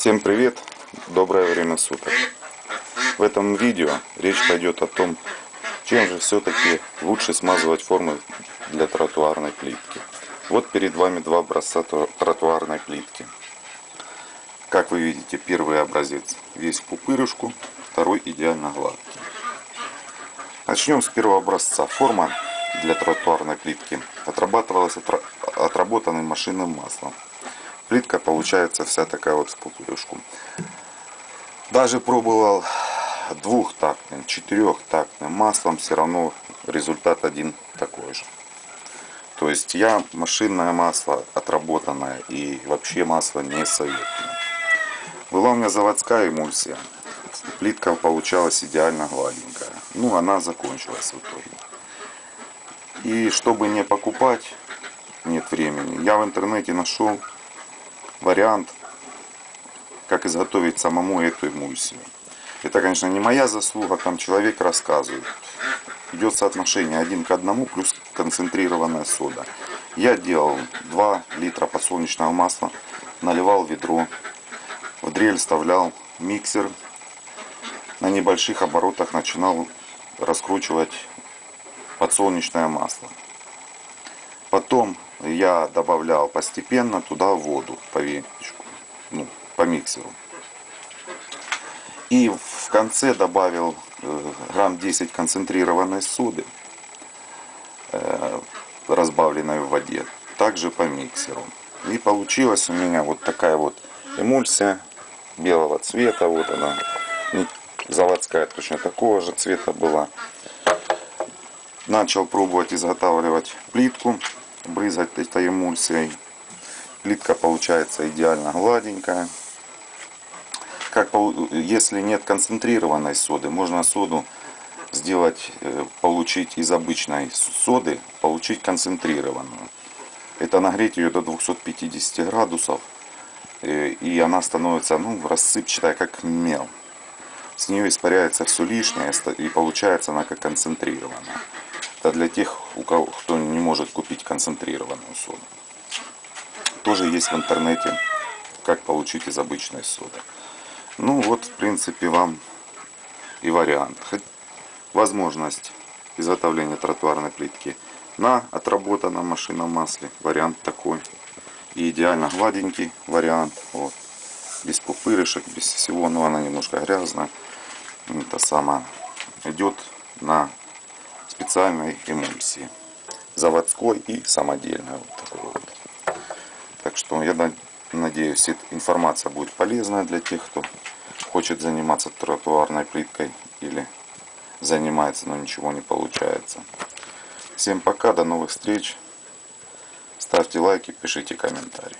Всем привет! Доброе время суток! В этом видео речь пойдет о том, чем же все-таки лучше смазывать формы для тротуарной плитки. Вот перед вами два образца тротуарной плитки. Как вы видите, первый образец весь в пупырышку, второй идеально гладкий. Начнем с первого образца. Форма для тротуарной плитки отрабатывалась отработанным машинным маслом плитка получается вся такая вот в пупырышку. Даже пробовал двухтактным, четырехтактным маслом, все равно результат один такой же. То есть я машинное масло отработанное и вообще масло не советую. Была у меня заводская эмульсия. Плитка получалась идеально гладенькая. Ну, она закончилась в итоге. И чтобы не покупать, нет времени, я в интернете нашел вариант, как изготовить самому эту эмульсию. Это, конечно, не моя заслуга, там человек рассказывает. Идет соотношение один к одному плюс концентрированная сода. Я делал 2 литра подсолнечного масла, наливал ведро, в дрель вставлял миксер, на небольших оборотах начинал раскручивать подсолнечное масло. Потом я добавлял постепенно туда воду по венчику, ну, по миксеру. И в конце добавил э, грамм 10 концентрированной соды, э, разбавленной в воде, также по миксеру. И получилась у меня вот такая вот эмульсия белого цвета. Вот она, заводская точно такого же цвета была. Начал пробовать изготавливать плитку брызгать этой эмульсией. Плитка получается идеально гладенькая. Как, если нет концентрированной соды, можно соду сделать, э, получить из обычной соды, получить концентрированную. Это нагреть ее до 250 градусов, э, и она становится ну, рассыпчатая, как мел. С нее испаряется все лишнее, и получается она как концентрированная. Это для тех, у кого, кто не может купить концентрированную соду. Тоже есть в интернете, как получить из обычной соды. Ну вот, в принципе, вам и вариант. Возможность изготовления тротуарной плитки на отработанном машинном масле. Вариант такой. И идеально гладенький вариант. Вот. Без пупырышек, без всего. Но она немножко грязная. Это самое. Идет на специальной эмульсии. Заводской и самодельной. Вот такой вот. Так что я надеюсь, информация будет полезная для тех, кто хочет заниматься тротуарной плиткой или занимается, но ничего не получается. Всем пока, до новых встреч. Ставьте лайки, пишите комментарии.